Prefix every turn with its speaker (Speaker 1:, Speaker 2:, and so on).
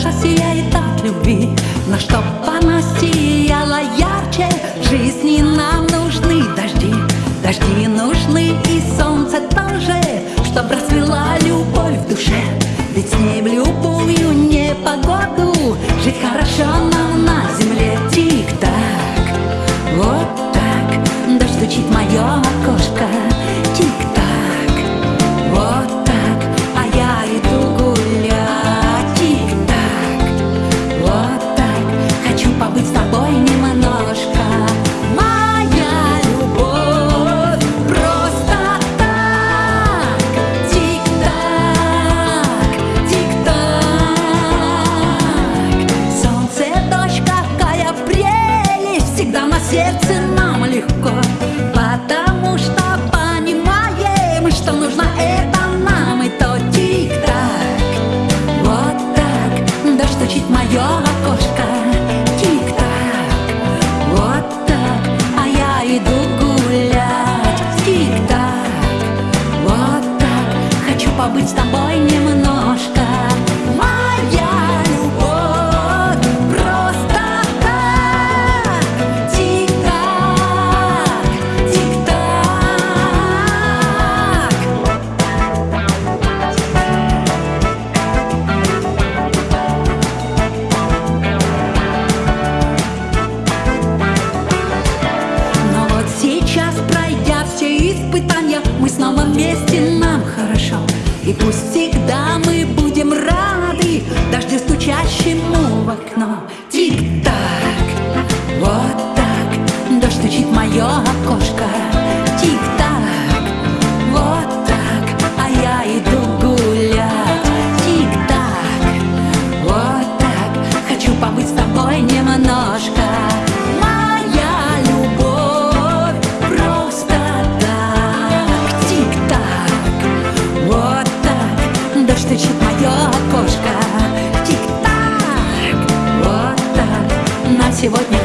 Speaker 1: душа сияет от любви, на что она сияла ярче жизни нам. снова вместе нам хорошо. И пусть всегда мы будем рады Дождю стучащему в окно. сегодня